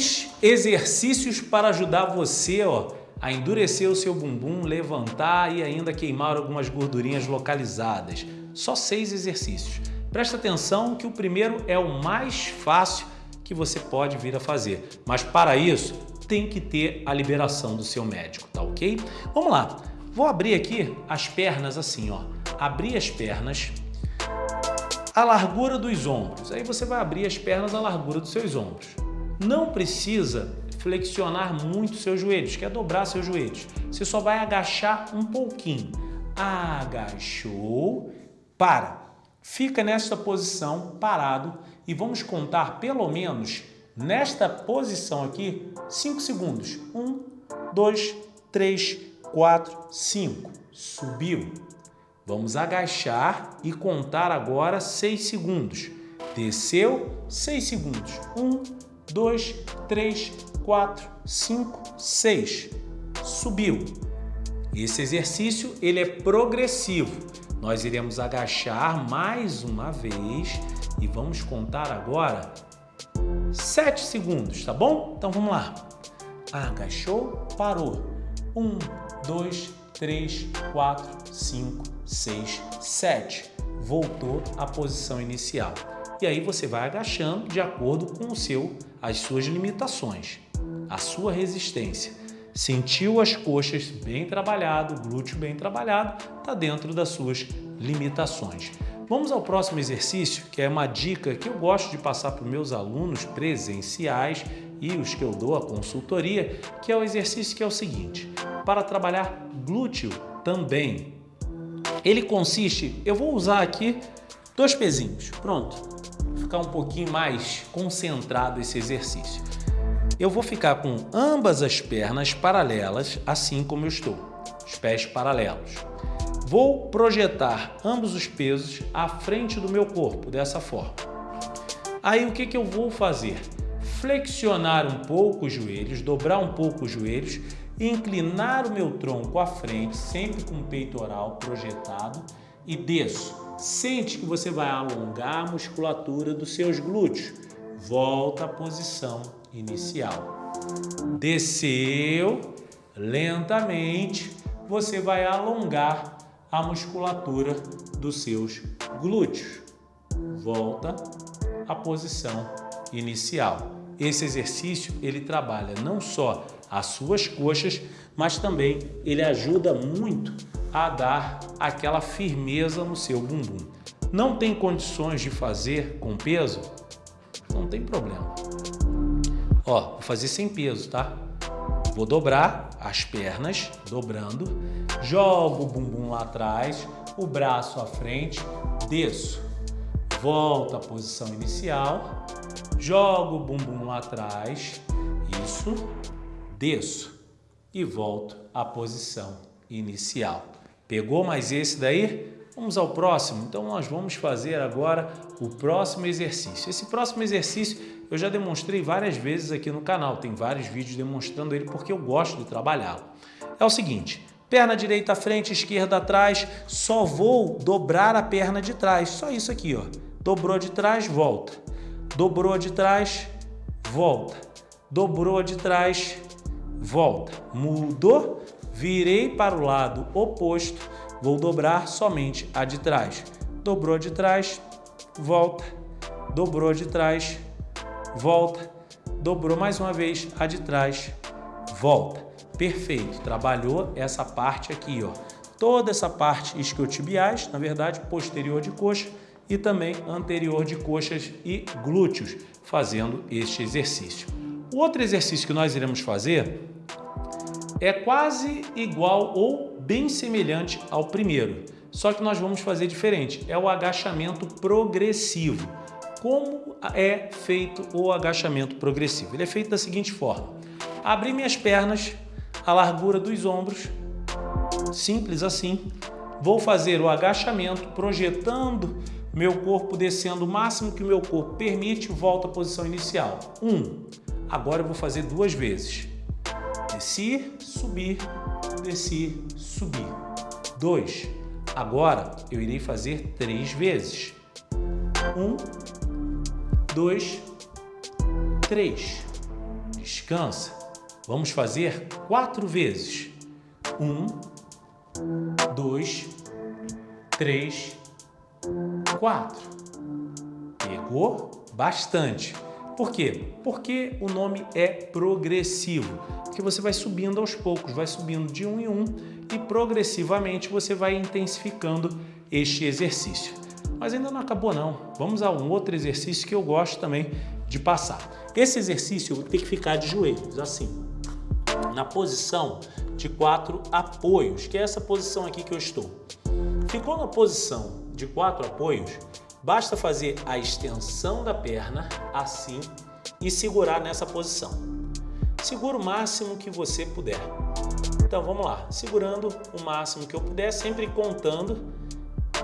Seis exercícios para ajudar você ó, a endurecer o seu bumbum, levantar e ainda queimar algumas gordurinhas localizadas. Só seis exercícios. Presta atenção que o primeiro é o mais fácil que você pode vir a fazer. Mas para isso, tem que ter a liberação do seu médico, tá ok? Vamos lá. Vou abrir aqui as pernas assim, ó. Abrir as pernas a largura dos ombros. Aí você vai abrir as pernas à largura dos seus ombros. Não precisa flexionar muito seus joelhos, quer dobrar seus joelhos. Você só vai agachar um pouquinho. Agachou, para. Fica nessa posição, parado, e vamos contar pelo menos nesta posição aqui, 5 segundos. 1, 2, 3, 4, 5. Subiu. Vamos agachar e contar agora 6 segundos. Desceu, 6 segundos. 1, 2, 3, 4, 5, 6. Subiu. Esse exercício ele é progressivo. Nós iremos agachar mais uma vez e vamos contar agora 7 segundos, tá bom? Então vamos lá. Agachou, parou. 1, 2, 3, 4, 5, 6, 7. Voltou à posição inicial. E aí você vai agachando de acordo com o seu, as suas limitações, a sua resistência. Sentiu as coxas bem trabalhado, glúteo bem trabalhado, está dentro das suas limitações. Vamos ao próximo exercício, que é uma dica que eu gosto de passar para os meus alunos presenciais e os que eu dou a consultoria, que é o exercício que é o seguinte, para trabalhar glúteo também. Ele consiste, eu vou usar aqui dois pezinhos, pronto, ficar um pouquinho mais concentrado esse exercício. Eu vou ficar com ambas as pernas paralelas, assim como eu estou, os pés paralelos. Vou projetar ambos os pesos à frente do meu corpo, dessa forma. Aí o que, que eu vou fazer? Flexionar um pouco os joelhos, dobrar um pouco os joelhos inclinar o meu tronco à frente, sempre com o peitoral projetado e desço. Sente que você vai alongar a musculatura dos seus glúteos. Volta à posição inicial. Desceu, lentamente, você vai alongar a musculatura dos seus glúteos. Volta à posição inicial. Esse exercício ele trabalha não só as suas coxas, mas também ele ajuda muito a dar aquela firmeza no seu bumbum. Não tem condições de fazer com peso? Não tem problema. Ó, vou fazer sem peso, tá? Vou dobrar as pernas, dobrando, jogo o bumbum lá atrás, o braço à frente, desço, volto à posição inicial, jogo o bumbum lá atrás, isso, desço e volto à posição inicial. Pegou mais esse daí? Vamos ao próximo? Então nós vamos fazer agora o próximo exercício. Esse próximo exercício eu já demonstrei várias vezes aqui no canal, tem vários vídeos demonstrando ele porque eu gosto de trabalhá-lo. É o seguinte, perna direita à frente, esquerda atrás, só vou dobrar a perna de trás, só isso aqui, ó. Dobrou de trás, volta. Dobrou de trás, volta. Dobrou de trás, volta. Mudou, virei para o lado oposto, vou dobrar somente a de trás. Dobrou de trás, volta. Dobrou de trás, volta. Dobrou mais uma vez a de trás, volta. Perfeito, trabalhou essa parte aqui, ó. Toda essa parte isquiotibiais, na verdade, posterior de coxa e também anterior de coxas e glúteos, fazendo este exercício. O outro exercício que nós iremos fazer é quase igual ou bem semelhante ao primeiro, só que nós vamos fazer diferente, é o agachamento progressivo. Como é feito o agachamento progressivo? Ele é feito da seguinte forma, abrir minhas pernas, a largura dos ombros, simples assim, vou fazer o agachamento projetando meu corpo descendo o máximo que o meu corpo permite, volta à posição inicial. Um, Agora eu vou fazer duas vezes. Desci, subir, desci, subir. Dois. Agora eu irei fazer três vezes. Um, dois, três. descansa. Vamos fazer quatro vezes. Um, dois, três, quatro. Pegou? Bastante. Por quê? Porque o nome é progressivo, porque você vai subindo aos poucos, vai subindo de um em um e progressivamente você vai intensificando este exercício. Mas ainda não acabou não. Vamos a um outro exercício que eu gosto também de passar. Esse exercício ter que ficar de joelhos, assim, na posição de quatro apoios, que é essa posição aqui que eu estou. Ficou na posição de quatro apoios, basta fazer a extensão da perna assim e segurar nessa posição. Segura o máximo que você puder. Então vamos lá, segurando o máximo que eu puder, sempre contando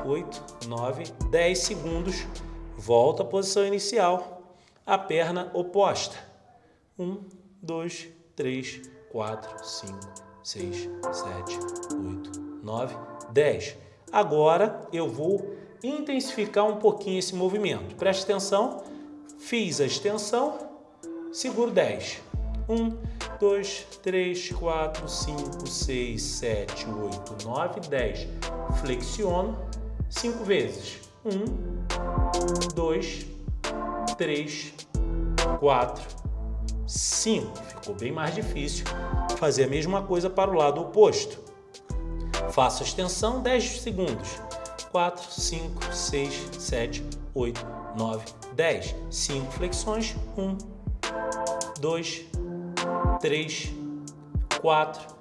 8, 9, 10 segundos, volta à posição inicial, a perna oposta. 1, 2, 3, 4, 5, 6, 7, 8, 9, 10. Agora eu vou intensificar um pouquinho esse movimento. Preste atenção, fiz a extensão, seguro 10. 1, 2, 3, 4, 5, 6, 7, 8, 9, 10. Flexiono cinco vezes. 1, 2, 3, 4, 5. Ficou bem mais difícil fazer a mesma coisa para o lado oposto. Faço a extensão 10 segundos. 4, 5, 6, 7, 8, 9, 10. 5 flexões. 1, 2, 3, 4,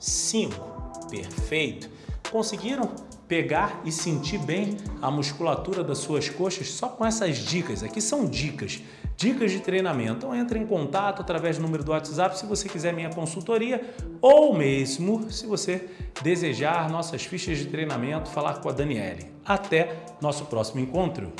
5. Perfeito. Conseguiram pegar e sentir bem a musculatura das suas coxas só com essas dicas. Aqui são dicas, dicas de treinamento. Então entre em contato através do número do WhatsApp se você quiser minha consultoria ou mesmo se você desejar nossas fichas de treinamento, falar com a Daniele. Até nosso próximo encontro!